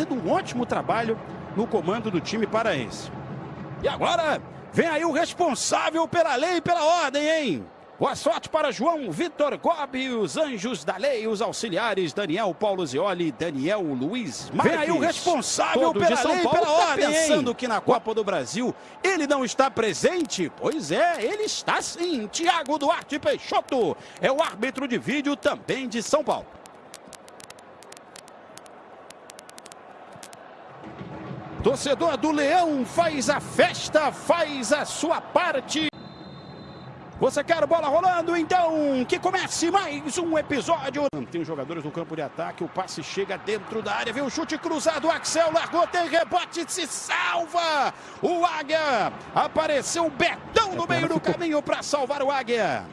fazendo um ótimo trabalho no comando do time paraense. E agora vem aí o responsável pela lei e pela ordem, hein? Boa sorte para João Vitor Gobi, os anjos da lei, os auxiliares Daniel Paulo Zioli, Daniel Luiz Marques. Vem aí o responsável pela São lei e Paulo pela tá ordem, pensando hein? que na Copa do Brasil ele não está presente? Pois é, ele está sim. Tiago Duarte Peixoto é o árbitro de vídeo também de São Paulo. Torcedor do Leão faz a festa, faz a sua parte. Você quer bola rolando? Então que comece mais um episódio. Tem os jogadores no campo de ataque, o passe chega dentro da área, vem o chute cruzado, o Axel largou, tem rebote, se salva. O Águia, apareceu o Betão no meio do caminho para salvar o Águia.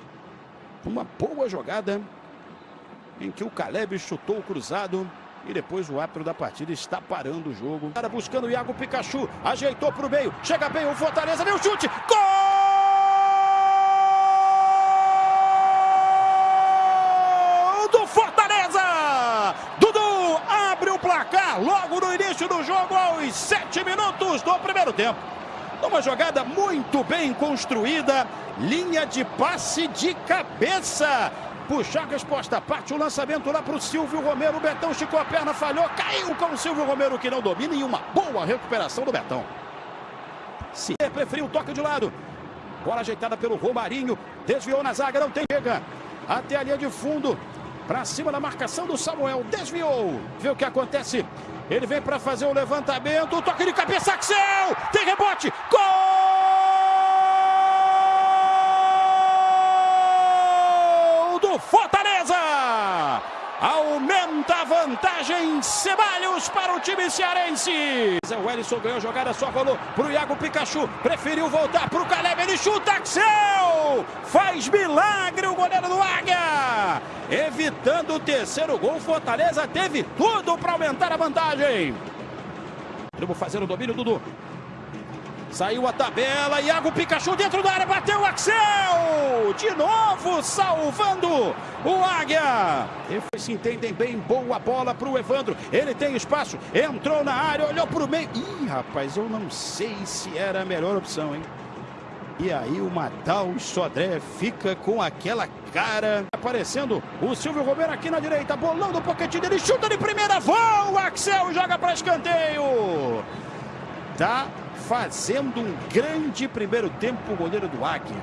Uma boa jogada em que o Caleb chutou o cruzado. E depois o árbitro da partida está parando o jogo. Cara buscando o Iago Pikachu. Ajeitou para o meio. Chega bem o Fortaleza. O chute. Gol logo no início do jogo, aos sete minutos do primeiro tempo. Uma jogada muito bem construída. Linha de passe de cabeça puxar a resposta. Parte o lançamento lá para o Silvio Romero. O Betão esticou a perna, falhou, caiu com o Silvio Romero que não domina e uma boa recuperação do Betão. Se preferiu o toque de lado. Bola ajeitada pelo Romarinho. Desviou na zaga, não tem chega. Até a linha de fundo. Para cima da marcação do Samuel. Desviou. Vê o que acontece. Ele vem para fazer o levantamento. Toque de cabeça, Axel. Tem rebote. Gol! Fortaleza. Aumenta a vantagem Ceballos para o time cearense. O Ellison ganhou a jogada, só rolou para o Iago Pikachu. Preferiu voltar para o Caleb, ele chuta, Axel! Faz milagre o goleiro do Águia. Evitando o terceiro gol, Fortaleza teve tudo para aumentar a vantagem. Vamos fazer o domínio, Dudu. Saiu a tabela, Iago Pikachu dentro da área, bateu o Axel! De novo salvando o Águia. Eles se entendem bem, boa bola para o Evandro. Ele tem espaço, entrou na área, olhou para o meio. Ih, rapaz, eu não sei se era a melhor opção, hein? E aí o Matal Sodré fica com aquela cara. Aparecendo o Silvio Romero aqui na direita, bolando o poquetinho dele, chuta de primeira, voa! O Axel joga para escanteio. Tá fazendo um grande primeiro tempo o goleiro do Águia.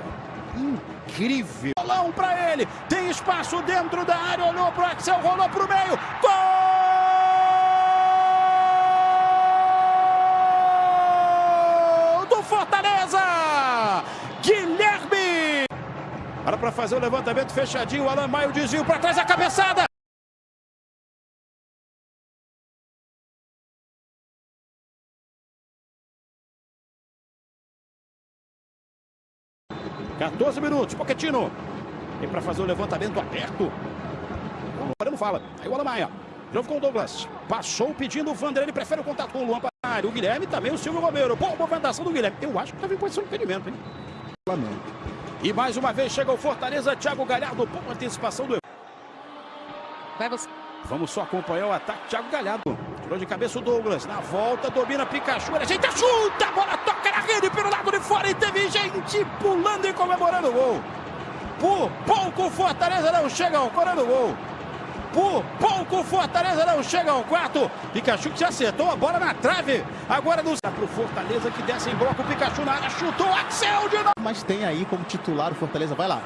Incrível. Bolão para ele. Tem espaço dentro da área. Olhou para o Axel, rolou para o meio. Gol do Fortaleza. Guilherme. Para fazer o levantamento fechadinho. Alan Maio desvio para trás a cabeçada. 14 minutos, Poquetino. E para fazer o levantamento aberto. O Moreno fala. Aí o Alamaia. De novo com o Douglas. Passou pedindo o Vander. Ele prefere o contato com o Luan Panário. O Guilherme também, o Silvio Romero. Boa movimentação do Guilherme. Eu acho que estava em posição de impedimento, hein? E mais uma vez chega o Fortaleza. Thiago Galhardo. Boa antecipação do. Vai você. Vamos só acompanhar o ataque. Thiago Galhardo. Tirou de cabeça o Douglas. Na volta, domina Pikachu. Ele ajeita, chuta. A bola toca na rede pelo lado de fora. E teve gente pulando e comemorando o gol. Por pouco, Fortaleza não chega ao corando gol. Por pouco, Fortaleza não chega ao quarto. Pikachu que se acertou a bola na trave. Agora no para o Fortaleza que desce em bloco. Pikachu na área, chutou Axel de novo. Mas tem aí como titular o Fortaleza. Vai lá.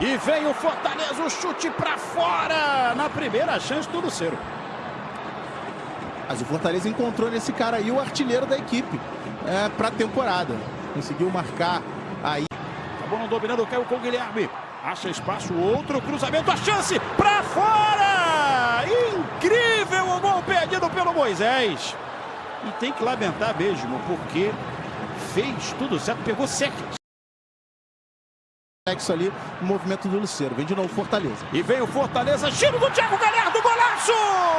E vem o Fortaleza, o chute para fora. Na primeira chance, tudo zero. Mas o Fortaleza encontrou nesse cara aí o artilheiro da equipe é, para a temporada. Conseguiu marcar aí. A bola dominando, caiu com o Guilherme. Acha espaço, outro cruzamento, a chance para fora! Incrível o gol perdido pelo Moisés. E tem que lamentar mesmo, porque fez tudo certo, pegou certo reflexo ali no movimento do Luceiro. Vem de novo Fortaleza. E vem o Fortaleza, giro do Thiago Galhardo, golaço!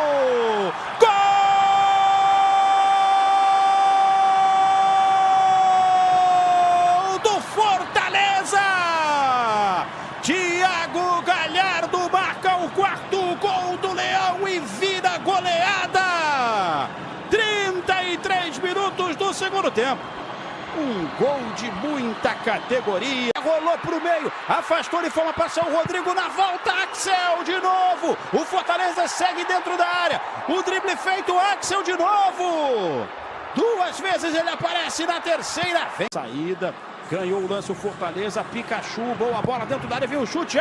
Tempo. Um gol de muita categoria. Rolou pro meio, afastou de forma passar o Rodrigo na volta. Axel de novo. O Fortaleza segue dentro da área. O drible feito, Axel de novo. Duas vezes ele aparece na terceira. Vem. Saída, ganhou o lance o Fortaleza. Pikachu, boa bola dentro da área, vem o chute.